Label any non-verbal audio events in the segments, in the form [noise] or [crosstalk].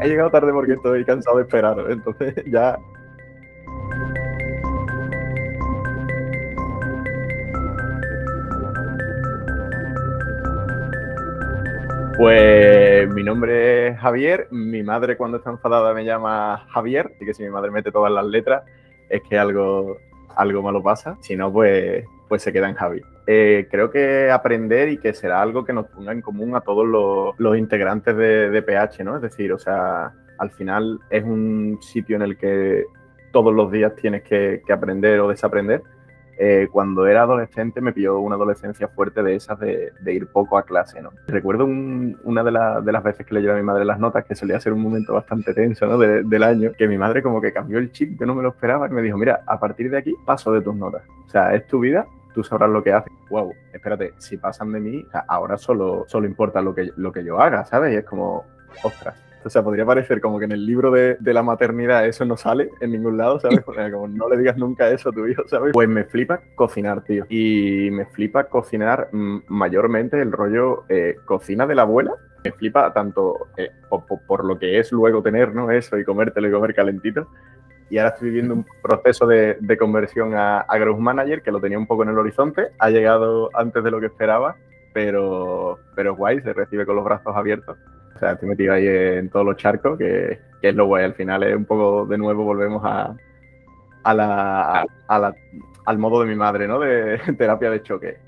he llegado tarde porque estoy cansado de esperar, entonces [laughs] ya. Pues mi nombre es Javier, mi madre cuando está enfadada me llama Javier, así que si mi madre mete todas las letras es que algo, algo malo pasa, si no pues, pues se queda en Javi. Eh, creo que aprender y que será algo que nos ponga en común a todos los, integrantes de, PH, ¿no? Es decir, o sea, al final es un sitio en el que todos los días tienes que aprender o desaprender eh, cuando era adolescente me pilló una adolescencia fuerte de esas de, ir poco a clase, ¿no? Recuerdo una de, las veces que le llevé a mi madre las notas, que solía ser un momento bastante tenso, ¿no? del año, que mi madre como que cambió el chip, que no me lo esperaba, y me dijo, mira, a partir de aquí paso de tus notas. O sea, es tu vida, tú sabrás lo que haces. Wow, espérate, si pasan de mí, ahora solo, solo importa lo que, lo que yo haga, ¿sabes? Y es como, ostras, o sea, podría parecer como que en el libro de, la maternidad eso no sale en ningún lado, ¿sabes? [laughs] como no le digas nunca eso a tu hijo, ¿sabes? Pues me flipa cocinar, tío. Y me flipa cocinar mm, mayormente el rollo eh, cocina de la abuela. Me flipa tanto eh, por, lo que es luego tener, ¿no? Eso y comértelo y comer calentito. Y ahora estoy viviendo un proceso de, conversión a, a Growth Manager que lo tenía un poco en el horizonte. Ha llegado antes de lo que esperaba, pero, pero guay, se recibe con los brazos abiertos sea, estoy metido ahí en todos los charcos, que, es lo guay. Al final es un poco, de nuevo, volvemos a, a la, al modo de mi madre, ¿no? De [laughs] terapia de choque.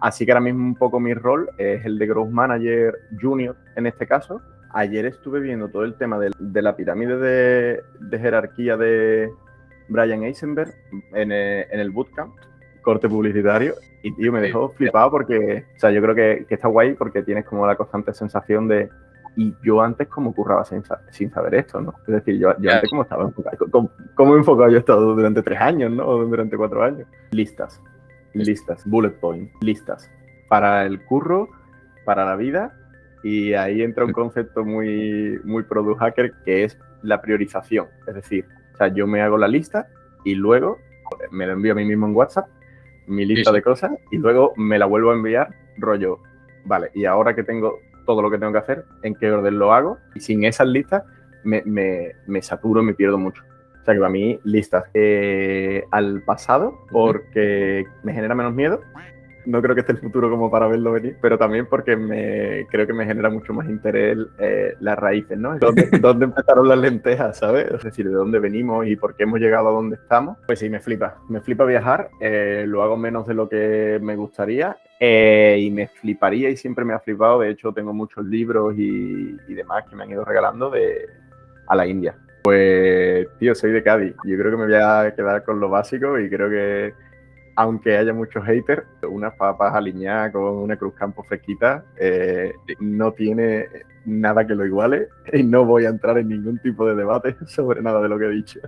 Así que ahora mismo un poco mi rol es el de Growth Manager Junior en este caso. Ayer estuve viendo todo el tema de, la pirámide de, jerarquía de Brian Eisenberg en el, bootcamp, corte publicitario, y tío, me dejó flipado porque, o sea, yo creo que, que está guay porque tienes como la constante sensación de, y yo antes como curraba sin, sin saber esto, ¿no? Es decir, yo, yo antes como estaba enfocado, ¿cómo, he enfocado yo he estado durante tres años, ¿no? O durante cuatro años. Listas, listas, bullet point, listas. Para el curro, para la vida, y ahí entra un concepto muy, muy product hacker que es la priorización. Es decir, o sea, yo me hago la lista y luego me la envío a mí mismo en WhatsApp, mi lista de cosas, y luego me la vuelvo a enviar, rollo, vale, y ahora que tengo todo lo que tengo que hacer, en qué orden lo hago. Y sin esas listas me, me, me saturo, me pierdo mucho. O sea que para mí, listas eh, al pasado, porque me genera menos miedo. No creo que esté el futuro como para verlo venir, pero también porque me creo que me genera mucho más interés eh, las raíces, ¿no? ¿Dónde, [laughs] ¿Dónde, empezaron las lentejas, ¿sabes? Es decir, de dónde venimos y por qué hemos llegado a donde estamos. Pues sí, me flipa. Me flipa viajar. Eh, lo hago menos de lo que me gustaría eh, y me fliparía y siempre me ha flipado. De hecho, tengo muchos libros y, demás que me han ido regalando de, a la India. Pues, tío, soy de Cádiz. Yo creo que me voy a quedar con lo básico y creo que, aunque haya muchos haters, unas papas alineadas con una cruz campo fresquita eh, no tiene nada que lo iguale y no voy a entrar en ningún tipo de debate [laughs] sobre nada de lo que he dicho.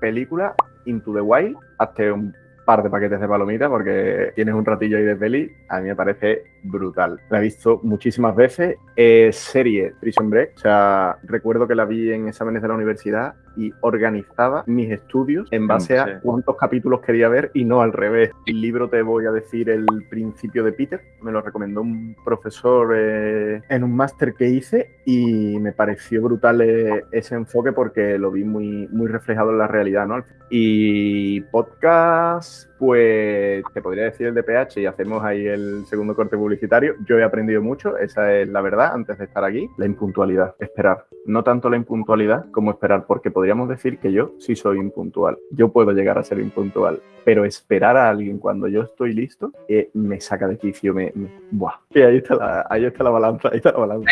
Película Into the Wild, hasta un par de paquetes de palomitas porque tienes un ratillo ahí de peli, a mí me parece brutal. La he visto muchísimas veces. Eh, serie Prison Break, o sea, recuerdo que la vi en exámenes de la universidad y organizaba mis estudios en base a cuántos capítulos quería ver y no al revés. El libro te voy a decir el principio de Peter, me lo recomendó un profesor eh, en un máster que hice y me pareció brutal eh, ese enfoque porque lo vi muy, muy reflejado en la realidad, ¿no? Y podcast, us pues te podría decir el de PH y hacemos ahí el segundo corte publicitario. Yo he aprendido mucho, esa es la verdad, antes de estar aquí. La impuntualidad, esperar. No tanto la impuntualidad como esperar, porque podríamos decir que yo sí soy impuntual. Yo puedo llegar a ser impuntual, pero esperar a alguien cuando yo estoy listo eh, me saca de quicio, me, buah. Y ahí está la, ahí está la balanza, ahí está la balanza.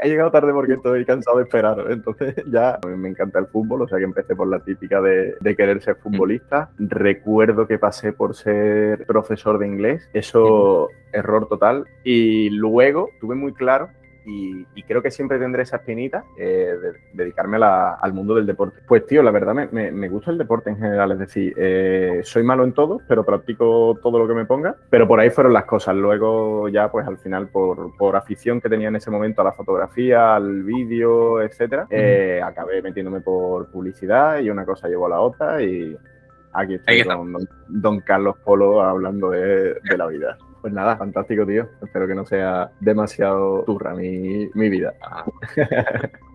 he llegado tarde porque estoy cansado de esperar, entonces [laughs] ya me encanta el fútbol, o sea que empecé por la típica de, de querer ser futbolista. Recuerdo que pasé por ser profesor de inglés, eso error total. Y luego tuve muy claro y, creo que siempre tendré esa espinita eh, de dedicarme al mundo del deporte. Pues tío, la verdad me, me, gusta el deporte en general, es decir, eh, soy malo en todo, pero practico todo lo que me ponga, pero por ahí fueron las cosas. Luego ya pues al final por, por afición que tenía en ese momento a la fotografía, al vídeo, etcétera, eh, acabé metiéndome por publicidad y una cosa llevó a la otra y aquí estoy con don, Carlos Polo hablando de, de la vida. Pues nada, fantástico, tío. Espero que no sea demasiado turra mi, mi vida. [laughs]